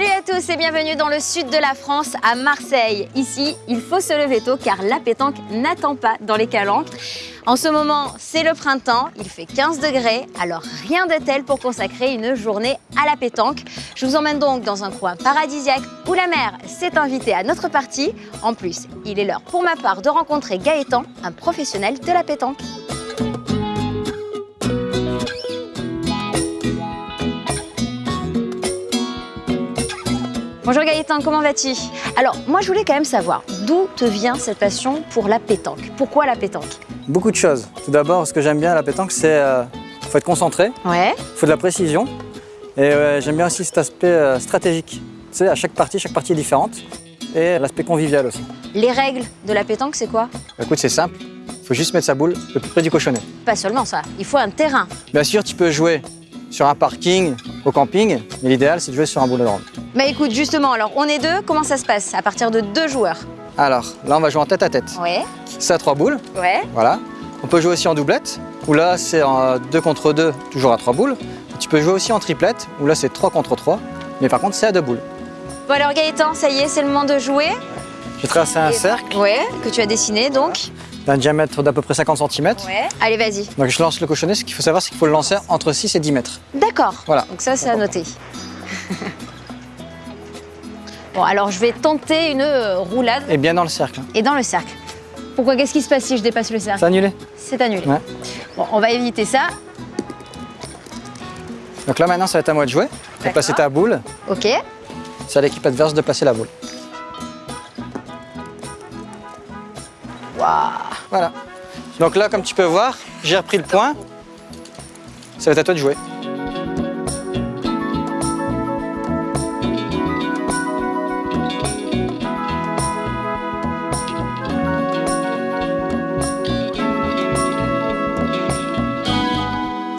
et bienvenue dans le sud de la France, à Marseille. Ici, il faut se lever tôt car la pétanque n'attend pas dans les calanques. En ce moment, c'est le printemps, il fait 15 degrés, alors rien de tel pour consacrer une journée à la pétanque. Je vous emmène donc dans un coin paradisiaque où la mer s'est invitée à notre partie. En plus, il est l'heure pour ma part de rencontrer Gaëtan, un professionnel de la pétanque. Bonjour Gaëtan, comment vas-tu? Alors, moi je voulais quand même savoir d'où te vient cette passion pour la pétanque? Pourquoi la pétanque? Beaucoup de choses. Tout d'abord, ce que j'aime bien à la pétanque, c'est euh, faut être concentré, Ouais. il faut de la précision. Et euh, j'aime bien aussi cet aspect euh, stratégique. Tu sais, à chaque partie, chaque partie est différente. Et l'aspect convivial aussi. Les règles de la pétanque, c'est quoi? Écoute, c'est simple. Il faut juste mettre sa boule le plus près du cochonnet. Pas seulement ça, il faut un terrain. Bien sûr, tu peux jouer sur un parking, au camping, mais l'idéal, c'est de jouer sur un boulodrome. Bah écoute, justement, alors on est deux, comment ça se passe À partir de deux joueurs? Alors, là, on va jouer en tête à tête. Ouais, C'est à trois boules, ouais. voilà. On peut jouer aussi en doublette, où là, c'est en deux contre deux, toujours à trois boules. Tu peux jouer aussi en triplette, où là, c'est trois contre trois, mais par contre, c'est à deux boules. Bon alors Gaëtan, ça y est, c'est le moment de jouer. J'ai tracé un cercle Ouais, que tu as dessiné donc. D'un diamètre d'à peu près 50 cm. Ouais. Allez, vas-y. Donc je lance le cochonnet, ce qu'il faut savoir, c'est qu'il faut le lancer entre 6 et 10 mètres. D'accord. Voilà. Donc ça, c'est à noter. bon, alors je vais tenter une euh, roulade Et bien dans le cercle. et dans le cercle. Pourquoi Qu'est-ce qui se passe si je dépasse le cercle? C'est annulé C'est annulé. Ouais. Bon, on va éviter ça. Donc là maintenant, ça va être à moi de jouer. Tu placer ta boule. Ok. C'est à l'équipe adverse de placer la boule. Voilà. Donc là, comme tu peux voir, j'ai repris le point. Ça va être à toi de jouer.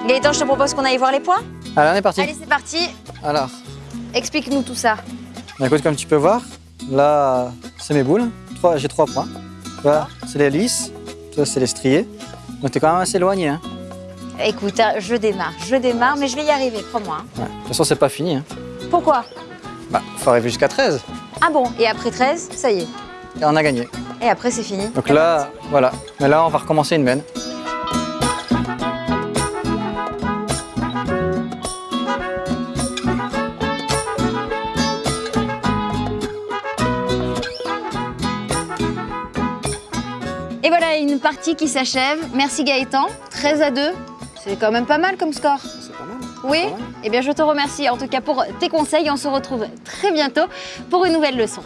Gaëtan, je te propose qu'on aille voir les points. Allez, on est parti. Allez, c'est parti. Alors, Explique-nous tout ça. bah, écoute, comme tu peux voir, là, c'est mes boules. J'ai trois points. Voilà, c'est les lisses. Ça, c'est les striés. Donc t'es quand même assez éloigné. Hein. Écoute, hein, je démarre, je démarre, mais je vais y arriver, crois-moi. hein. Ouais. De toute façon, c'est pas fini. Hein. Pourquoi? Bah, faut arriver jusqu'à 13. Ah bon, et après 13, ça y est. Et on a gagné. Et après, c'est fini. Donc là, voilà. Mais là, on va recommencer une mène. Et voilà, une partie qui s'achève. Merci Gaëtan. 13 à 2. C'est quand même pas mal comme score. C'est pas mal. Oui Pas mal. Eh bien, je te remercie en tout cas pour tes conseils. On se retrouve très bientôt pour une nouvelle leçon.